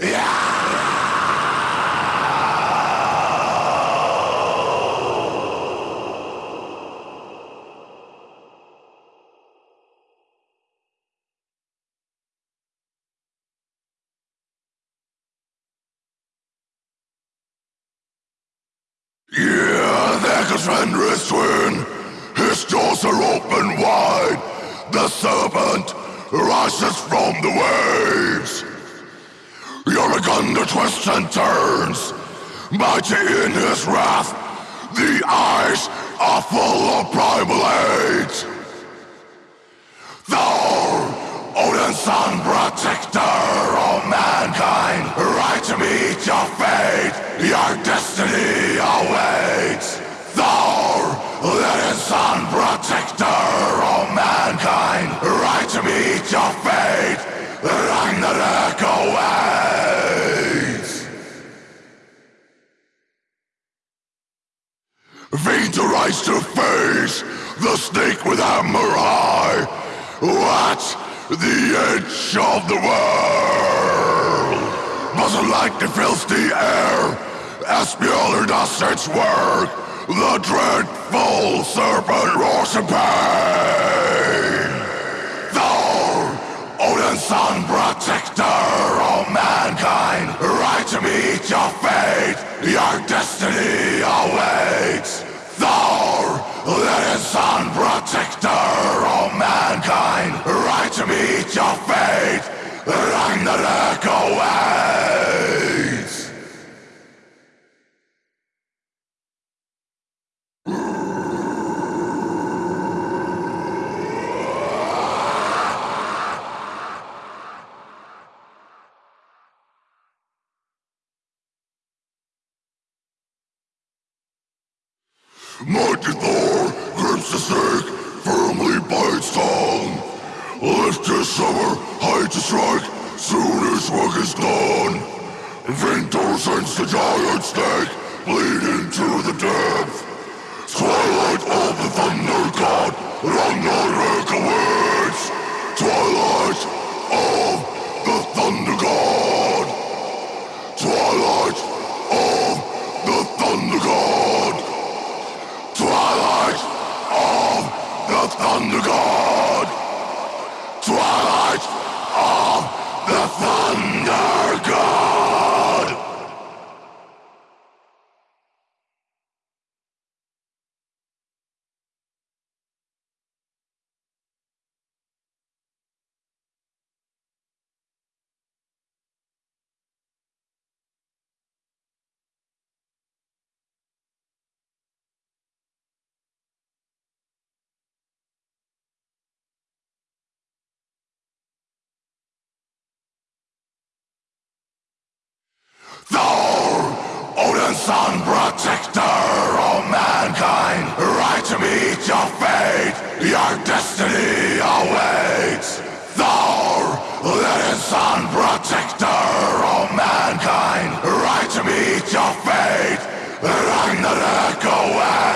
Yeah, there goes Fenris twin. His doors are open wide. The serpent rises from the waves. Yoragunda twists and turns, mighty in his wrath. The eyes are full of primal hate. Thor, Odin's son, protector of mankind, right to meet your fate. Your destiny awaits. Thor, Odin's son, protector of mankind, right to meet your fate. Ragnarok awaits. Vain to rise to face the snake with hammer high. At the edge of the world. Muzzle lightning fills the air as does its work. The dreadful serpent roars in pain. Thor, Odin's son, protector of mankind, right to meet your fate. Your destiny awaits. Thor, Odin's son, protector of mankind, right to meet your fate. Ragnarok awaits. Mighty Thor grips the snake firmly its tongue. Lift his summer, hide to strike, soon his work is done. Vintor sends the giant snake, bleed into the depth. Twilight of the thunder god, Ragnarok awaits. Twilight of the thunder god. Twilight of the thunder god. Twilight of the sun protector of mankind, right to meet your fate, your destiny awaits. Thor, let his sun protector of mankind, right to meet your fate, Ragnarök awaits.